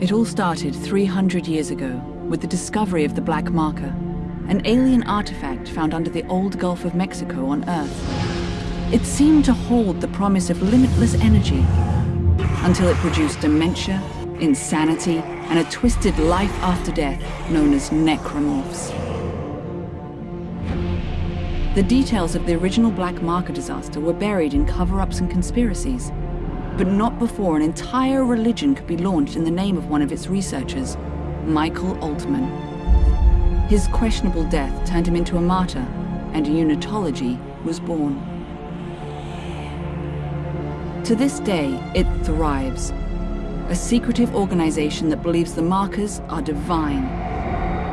It all started 300 years ago with the discovery of the Black Marker, an alien artifact found under the old Gulf of Mexico on Earth. It seemed to hold the promise of limitless energy until it produced dementia, insanity, and a twisted life after death known as necromorphs. The details of the original Black Marker disaster were buried in cover-ups and conspiracies, but not before an entire religion could be launched in the name of one of its researchers, Michael Altman. His questionable death turned him into a martyr, and unitology was born. To this day, it thrives. A secretive organization that believes the markers are divine,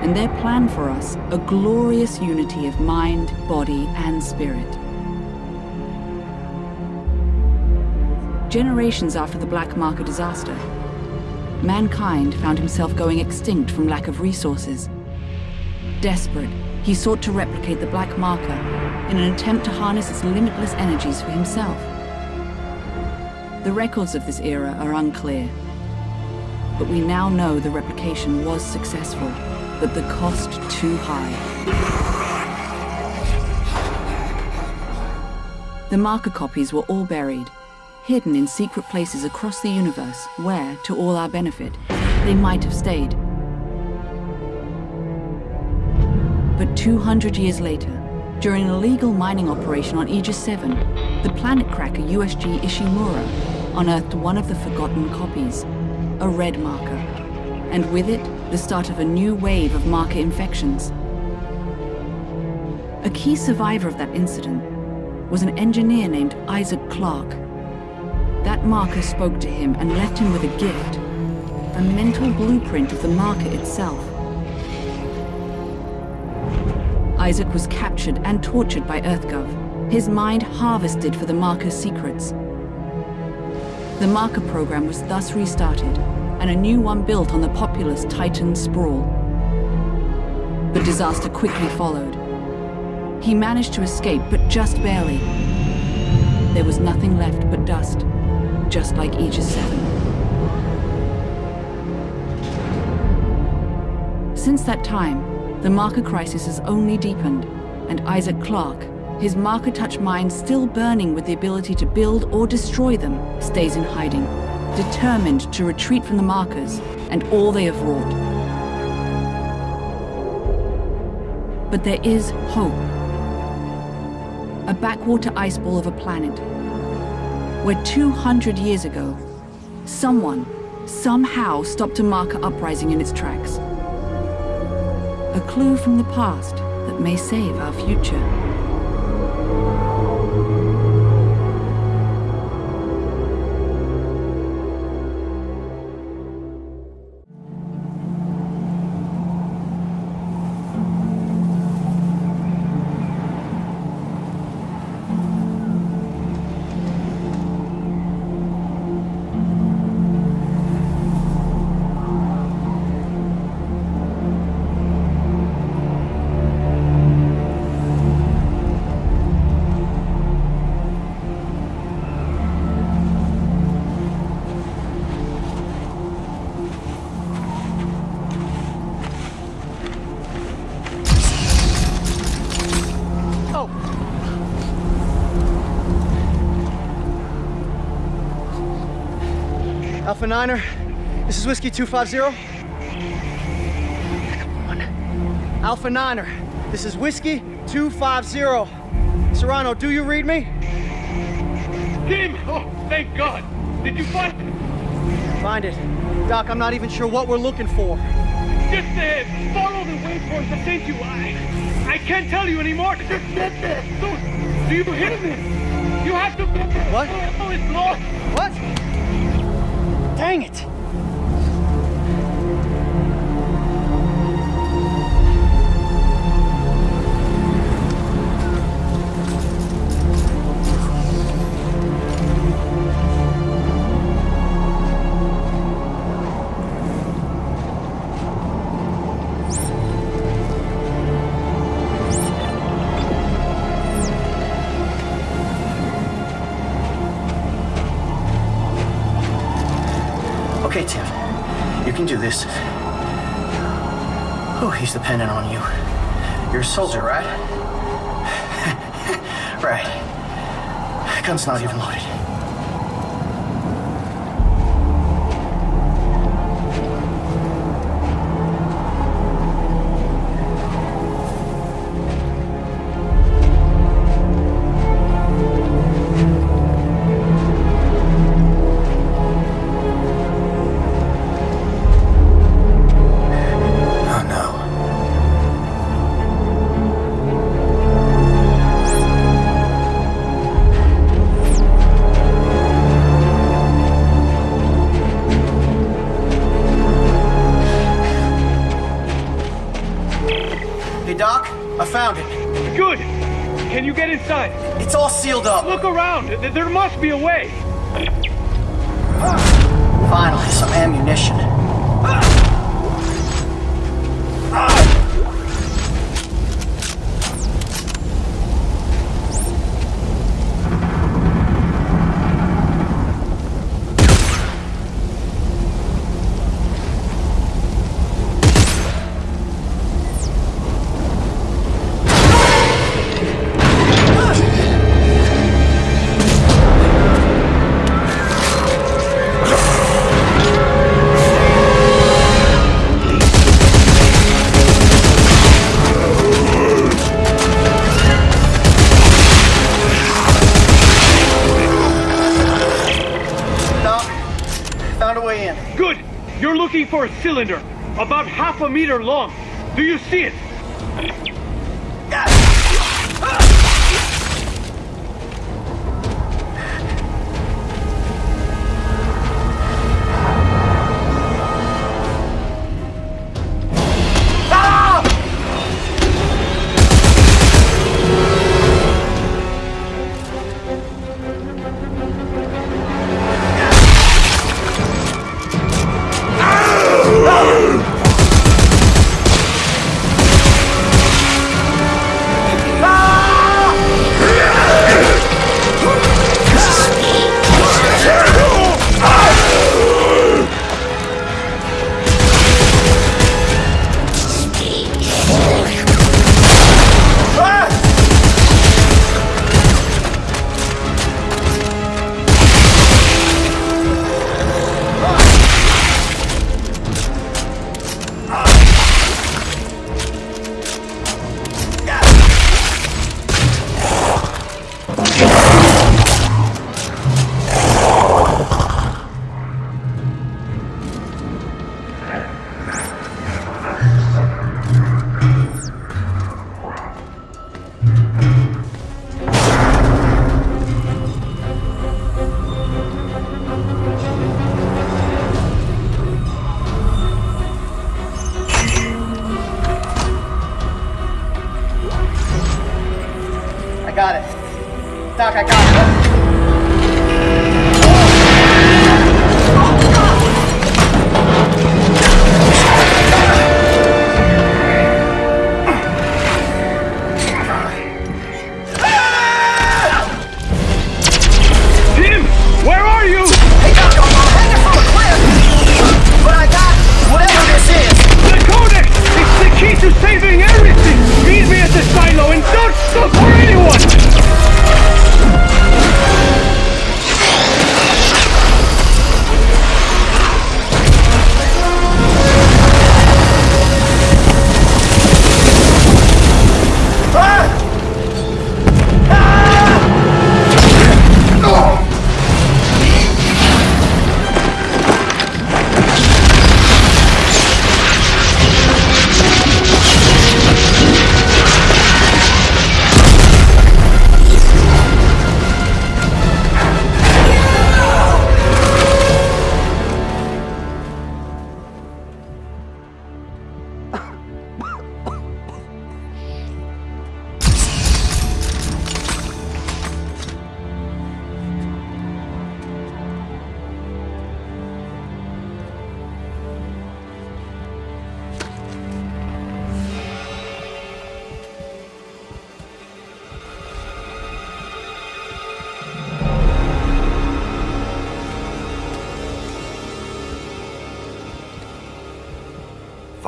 and their plan for us, a glorious unity of mind, body, and spirit. Generations after the Black Marker disaster, mankind found himself going extinct from lack of resources. Desperate, he sought to replicate the Black Marker in an attempt to harness its limitless energies for himself. The records of this era are unclear, but we now know the replication was successful, but the cost too high. The marker copies were all buried, hidden in secret places across the universe where, to all our benefit, they might have stayed. But 200 years later, during an illegal mining operation on Aegis 7, the planet cracker USG Ishimura unearthed one of the forgotten copies, a red marker, and with it, the start of a new wave of marker infections. A key survivor of that incident was an engineer named Isaac Clarke, that marker spoke to him and left him with a gift, a mental blueprint of the marker itself. Isaac was captured and tortured by EarthGov, his mind harvested for the marker's secrets. The marker program was thus restarted, and a new one built on the populous Titan sprawl. But disaster quickly followed. He managed to escape, but just barely. There was nothing left but dust just like Aegis 7. Since that time, the marker crisis has only deepened, and Isaac Clarke, his marker touch mind still burning with the ability to build or destroy them, stays in hiding, determined to retreat from the markers and all they have wrought. But there is hope. A backwater ice ball of a planet where 200 years ago, someone, somehow stopped a marker uprising in its tracks. A clue from the past that may save our future. Alpha Niner, this is Whiskey 250. Alpha Niner, this is Whiskey 250. Serrano, do you read me? Tim! Oh, thank God! Did you find it? Find it. Doc, I'm not even sure what we're looking for. Just uh, follow the waypoint I sent you. I, I can't tell you anymore. Just get there. Do you hear me? You have to... What? Oh, it's lost. What? Dang it! You're a soldier, right? right. Gun's not even loaded. be aware. cylinder, about half a meter long. Do you see it?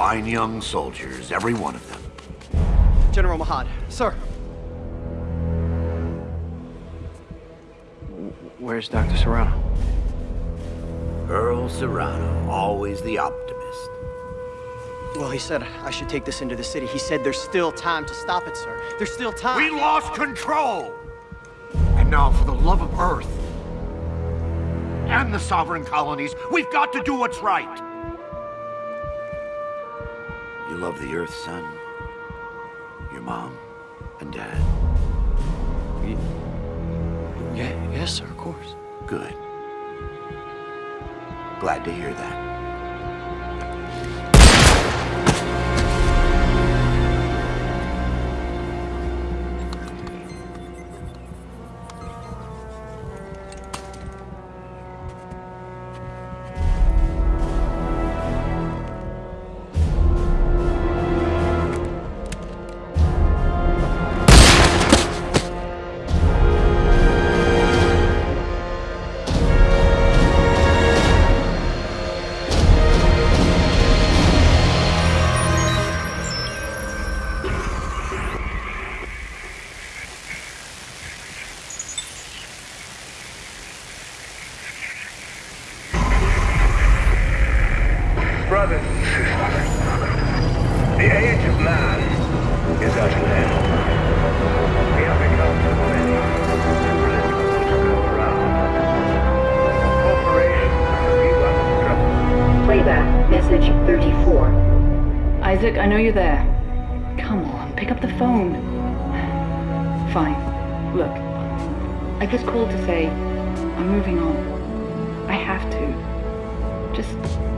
Fine young soldiers, every one of them. General Mahad, sir. Where's Dr. Serrano? Earl Serrano, always the optimist. Well, he said I should take this into the city. He said there's still time to stop it, sir. There's still time. We lost control! And now, for the love of Earth and the sovereign colonies, we've got to do what's right. Love the Earth, son? Your mom and dad? Yeah, yes, sir, of course. Good. Glad to hear that. I know you're there. Come on, pick up the phone. Fine. Look, I just called to say I'm moving on. I have to. Just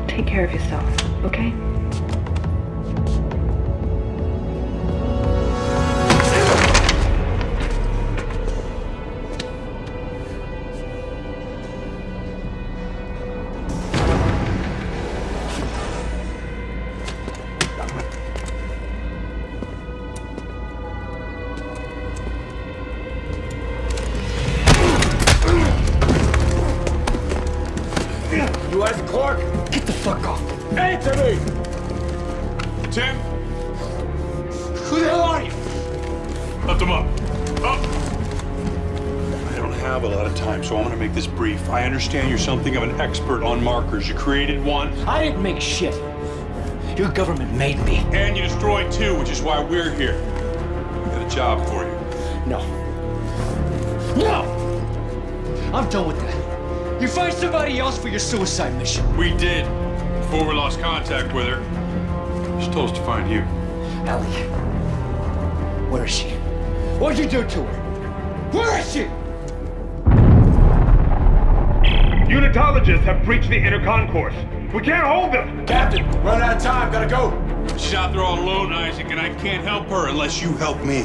take care of yourself, okay? I understand you're something of an expert on markers. You created one, I didn't make shit. Your government made me. and you destroyed two, which is why we're here. We got a job for you. No. No! I'm done with that. You find somebody else for your suicide mission. We did, before we lost contact with her. She told us to find you. Ellie. Where is she? What'd you do to her? Where is she? Unitologists have breached the inner concourse. We can't hold them. Captain, run out of time. Gotta go. She's out there all alone, Isaac, and I can't help her unless you help me.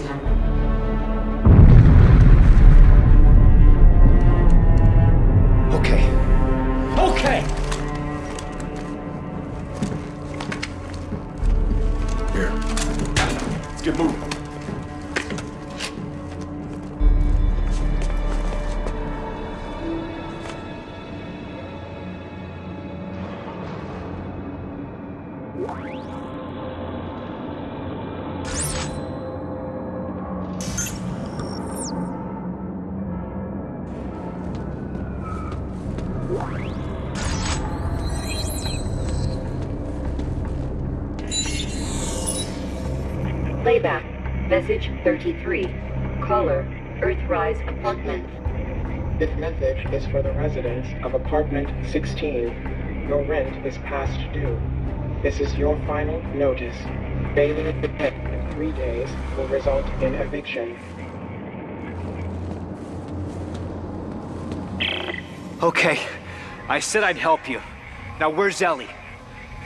Playback, message 33. Caller, Earthrise Apartments. This message is for the residents of apartment 16. Your rent is past due. This is your final notice. Failing to pay in three days will result in eviction. Okay. I said I'd help you. Now where's Ellie?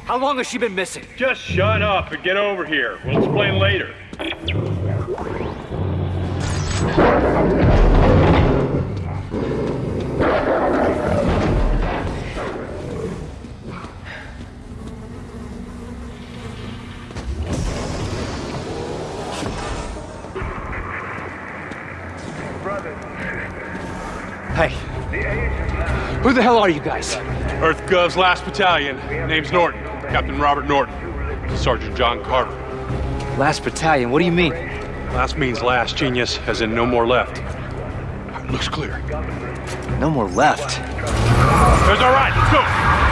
How long has she been missing? Just shut up and get over here. We'll explain later. Hey, the age of man who the hell are you guys? Earth Gov's last battalion. Name's Norton. Captain Robert Norton. Sergeant John Carter. Last battalion, what do you mean? Last means last, genius, as in no more left. Looks clear. No more left. There's our right, let's go!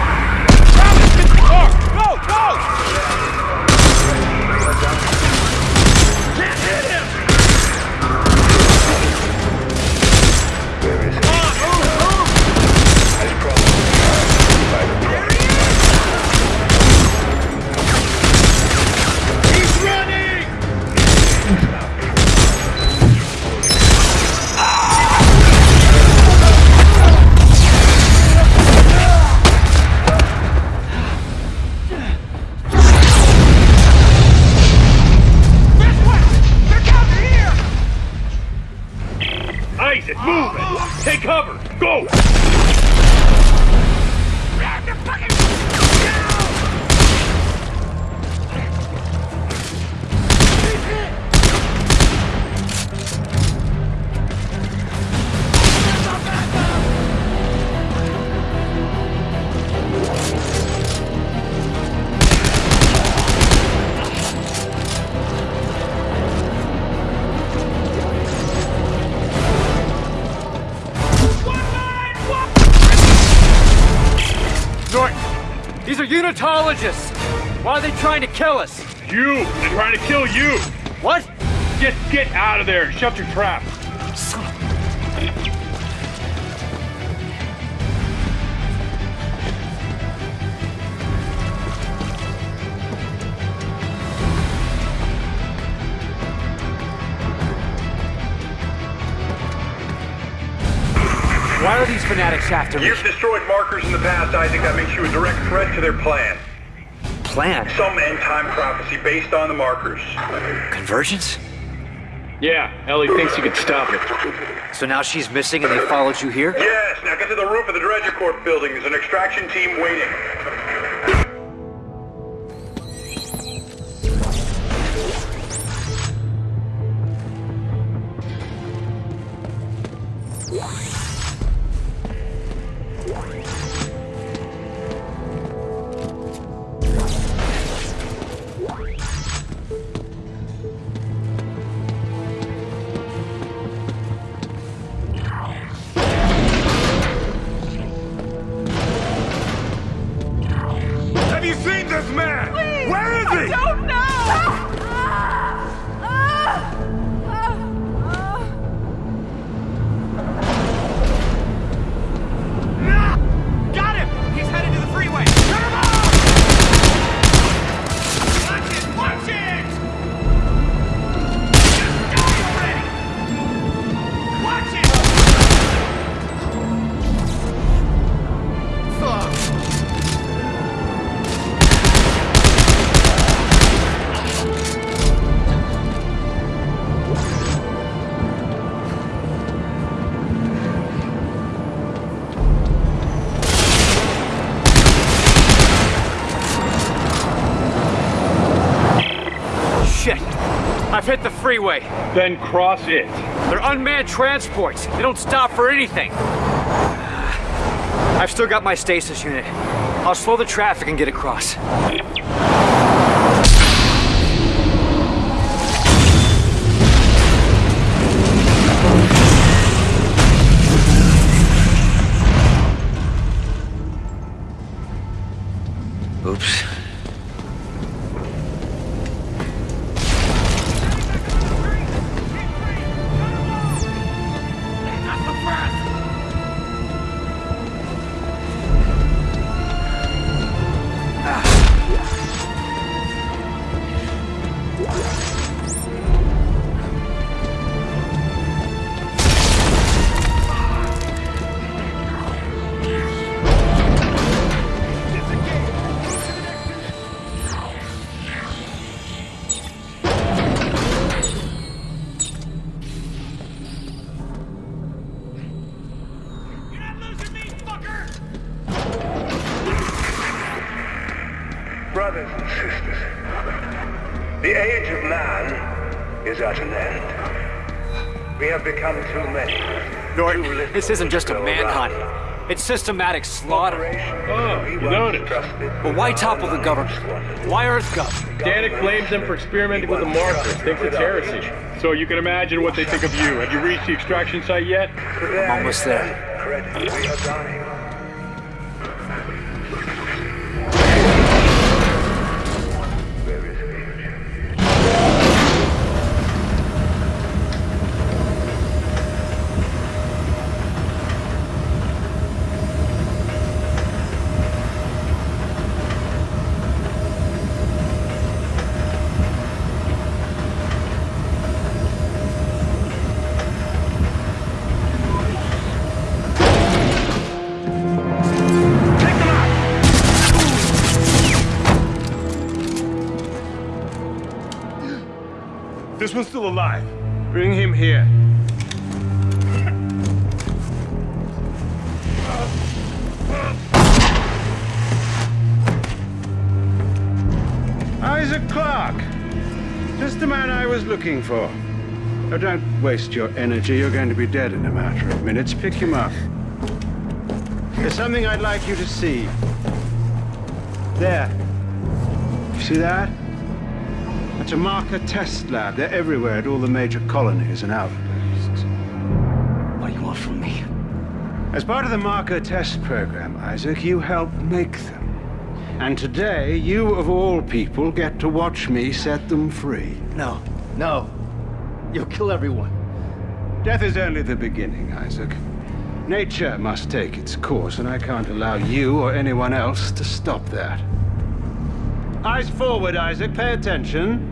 Isaac, move it! Take cover! Go! Unitologists. Why are they trying to kill us? You! They're trying to kill you! What? Get get out of there! Shut your trap! Fanatics after me? You've destroyed markers in the past, Isaac. That makes you a direct threat to their plan. Plan? Some end-time prophecy based on the markers. Convergence? Yeah, Ellie thinks you could stop it. So now she's missing and they followed you here? Yes, now get to the roof of the Dredger Corp building. There's an extraction team waiting. Freeway. Then cross it. They're unmanned transports. They don't stop for anything. I've still got my stasis unit. I'll slow the traffic and get across. This isn't just a to go manhunt. It's systematic slaughter. Oh, you noticed. But why topple the government? Why EarthGov? Danik blames them for experimenting with the markers, thinks it's heresy. So you can imagine what they think of you. Have you reached the extraction site yet? I'm almost there. One's still alive. Bring him here. Isaac Clarke. Just the man I was looking for. Oh, don't waste your energy. You're going to be dead in a matter of minutes. Pick him up. There's something I'd like you to see. There. You see that? A marker test lab. They're everywhere at all the major colonies and outposts. What do you want from me? As part of the marker test program, Isaac, you helped make them. And today, you of all people get to watch me set them free. No, no. You'll kill everyone. Death is only the beginning, Isaac. Nature must take its course, and I can't allow you or anyone else to stop that. Eyes forward, Isaac. Pay attention.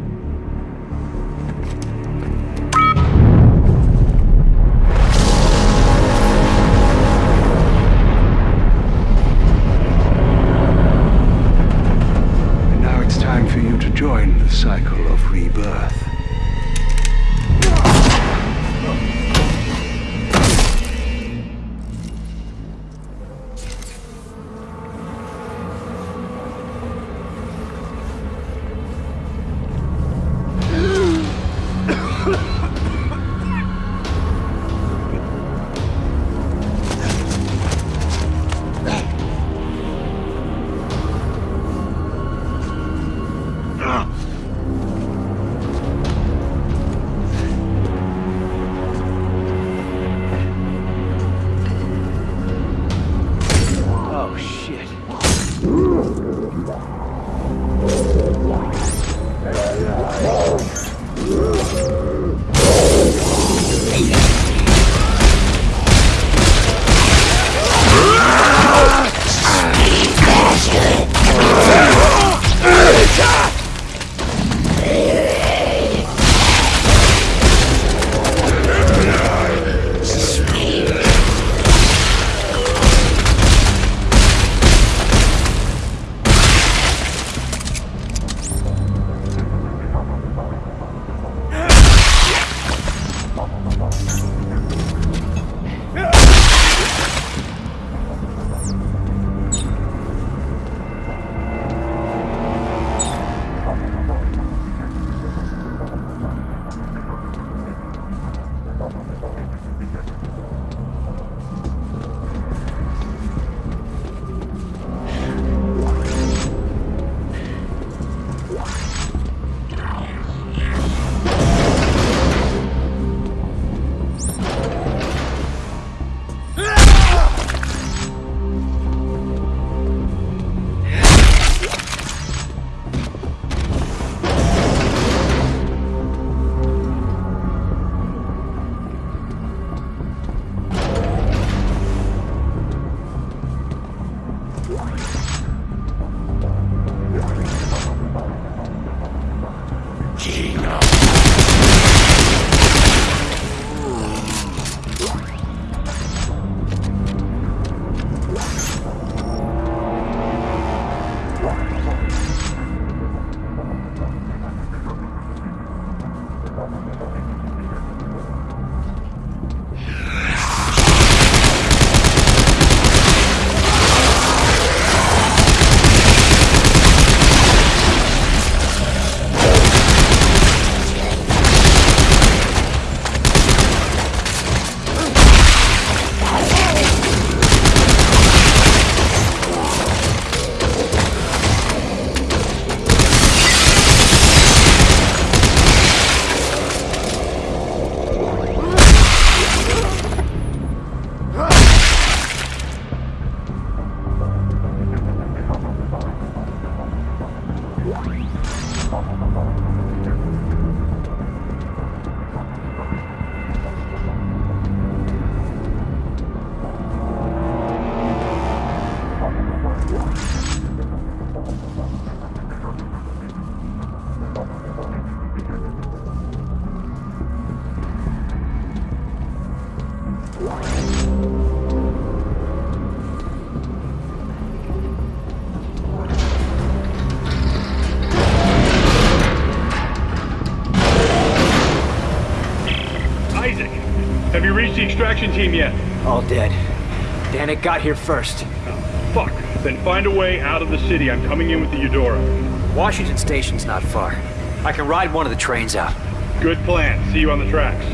Team yet? All dead. Danik got here first. Oh, fuck. Then find a way out of the city. I'm coming in with the Eudora. Washington Station's not far. I can ride one of the trains out. Good plan. See you on the tracks.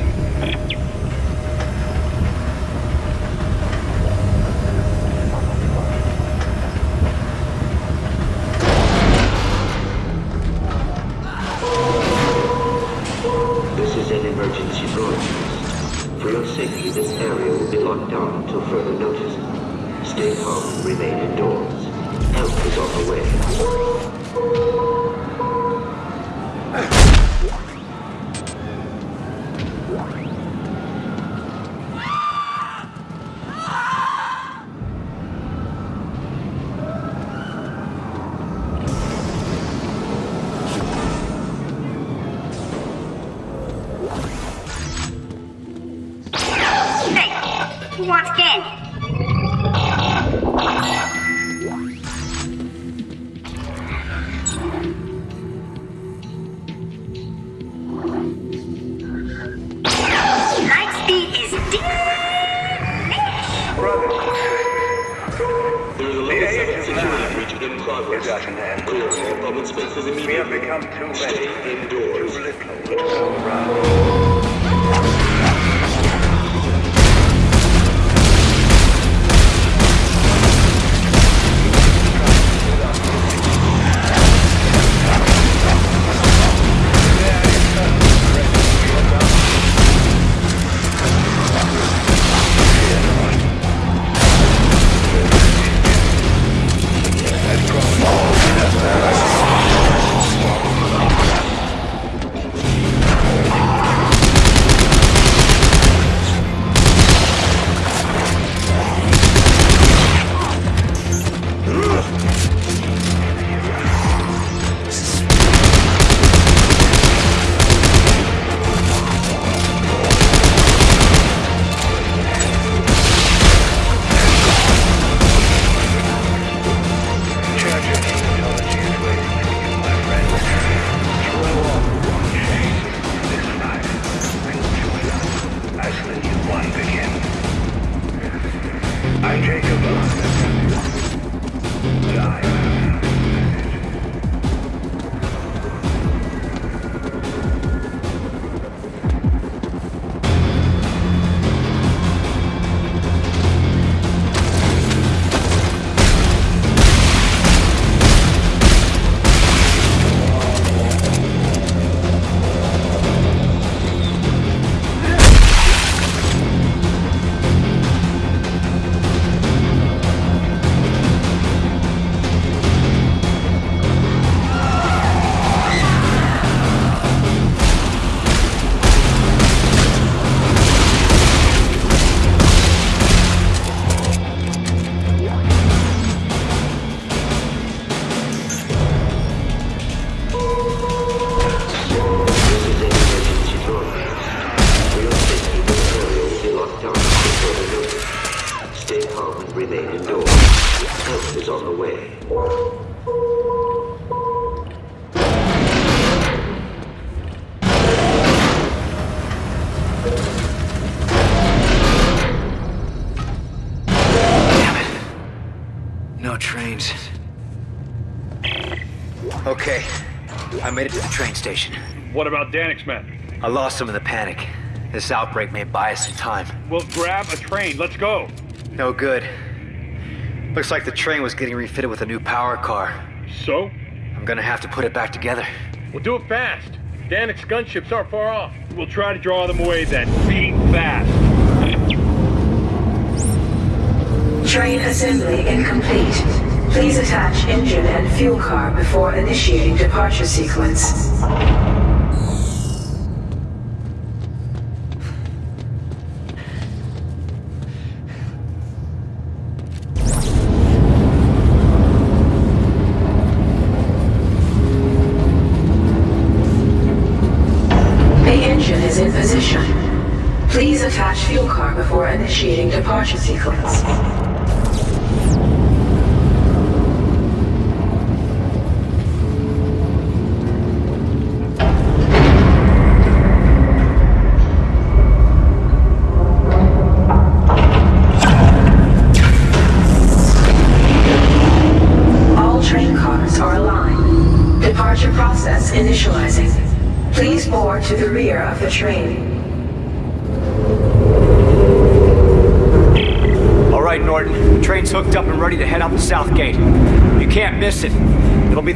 Okay, I made it to the train station. What about Danik's men? I lost them in the panic. This outbreak may buy us some time. Well, grab a train. Let's go. No good. Looks like the train was getting refitted with a new power car. So? I'm gonna have to put it back together. We'll do it fast. Danik's gunships aren't far off. We'll try to draw them away then. Be fast. Train assembly incomplete. Please attach engine and fuel car before initiating departure sequence.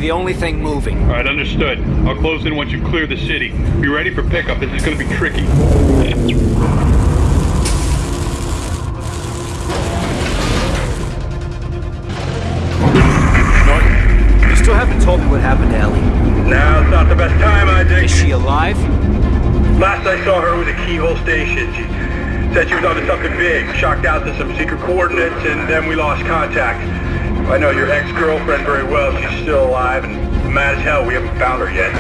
The only thing moving. All right, understood. I'll close in once you clear the city. Be ready for pickup. This is going to be tricky. You still haven't told me what happened to Ellie. Now it's not the best time, I think. Is she alive? Last I saw her was at Keyhole Station. She said she was onto something big, shocked out to some secret coordinates, and then we lost contact. I know your ex-girlfriend very well. She's still alive and mad as hell. We haven't found her yet.